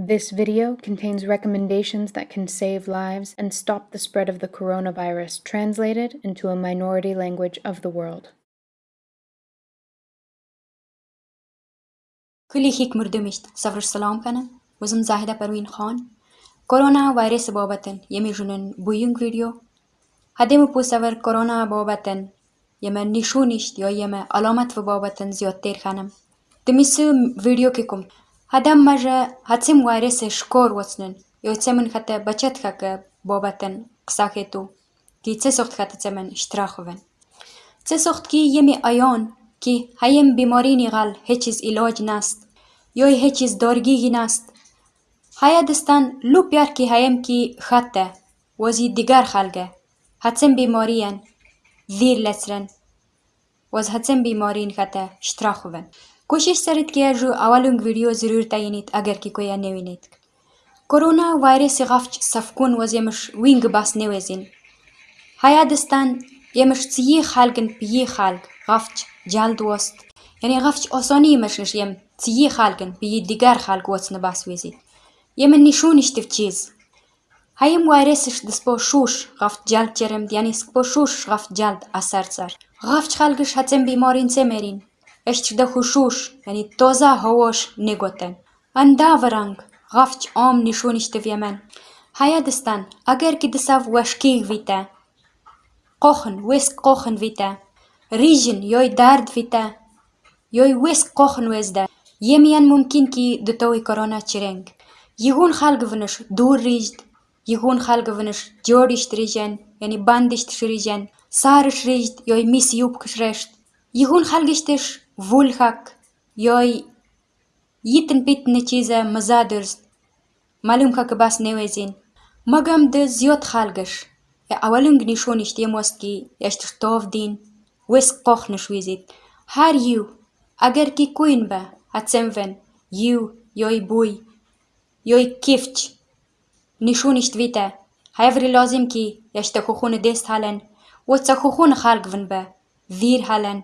This video contains recommendations that can save lives and stop the spread of the coronavirus, translated into a minority language of the world. كل هيك مردمشت سفر السلام كان وزم زاهدة بروين خان كورونا فيروس بابتن يمي جنن بوينگ فيديو هدم بو سفر كورونا بابتن يما نشونشت يا يما علامت في بابتن زيادتر خانم دميسو فيديو كيكم هدم Адам маже хацем уаресе шкор уацнын, ёцемын хата бачатхака бобатен ксахету, ки цесохт хатацемен штраховен. Цесохт ки еми айон, ки хаем биморини гал хечиз илоջ наст, ёй хечиз доргиги наст. Хаядыстан лу пярки хаем ки хатта, ոզի դիգար խալգը, հացեն բիմորի են, վիր լեցրեն, ոզ հացեն բիմորին խատը շտրախով են։ Կոşişսերit կերժու ավալունգ վիրյո զրուրտայինիտ ագերկիկոյա նևինիտ։ Կորոնա վայրեսի ղավչ սավկուն ոզ եմշ ուինգը բաս նևեզին։ Հայադստան եմշ ծիի խալգն պիի խալգ ղավչ ջալդուոստ։ Յանի ղավչ օսոնի եմշնշ եմ ծիի խալգն պիի դիգար խալգ ոց նբաս վեզիտ։ Եմն նիշուն իշտիվ չիզ։ Հայեմ վայրեսիշ դսպո շուշ ղավչ ջալդ ջերեմ դյանիսկ պո շուշ ղավչ ջալդ ասարցար։ Ղավչ խալգը շացեմ բիմորին ծեմերին։ Ești de hușuș, тоза toza hovoș nigoten. Andavarang, gafci om nishuniște viemen. Hayadistan, agar ki disav washkig vite. Qohn, wisk qohn vite. Rijin, yoi dard vite. Yoi wisk qohn wezda. Yemiyan mumkin ki dutowi korona chireng. Yigun xalg vinish dur rijd. Yigun xalg vinish яни rijen, yani bandisht rijen. йой мис yoi mis Йигун kishresht. вульхак ёй Yittin pitni chiza mazadurs. Malum ka kabas nevezin. Magam de zyot khalgash. E awalung ni shon ishte moski yashtir tov din. Wesk kochne shwizit. Har yu. Agar ki kuin ba. Atsemven. Yu. Yoy buy. Yoy kifch. Ni shon isht vita. Hayvri lazim ki yashta khukhun dest halen. Wotsa khukhun khalgvin ba. Vir halen.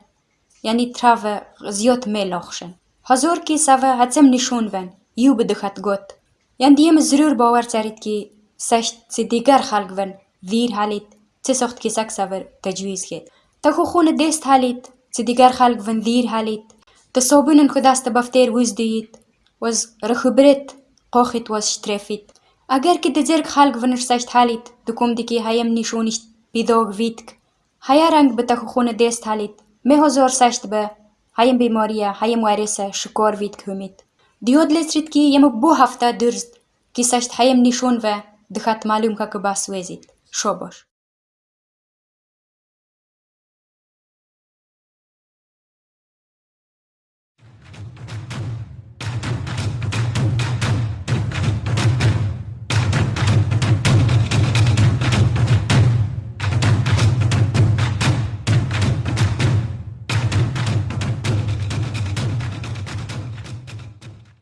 яни траве зјот мелохшен. Хазур ки саве хацем нишунвен, ю бедухат гот. Ян дием зрур бавар царит ки сахт си дигар халгвен, вир халит, ци сохт ки сак савер تجویز خید. تا خو خون دست حالیت سی دیگر خلق ون دیر حالیت تا صابونن خود است بفتیر وز دیید وز رخبرت قاخت وز شترفید اگر که دزرگ خلق ونش سشت حالیت دکم دیکی هایم نشونش بیداغ ویدک هیا رنگ به تا خو خون دست حالیت մեհոզորսաշտբը, հայեմ բիմորիա, հայեմ ուարեսը, շկոր վիտ կումիտ։ Դիոդ լեցրիտքի եմ բո հավտա դրզդ, կիսաշտ հայեմ նիշոնվը, դխատմալում կակբասուեզիտ, շոբոշ։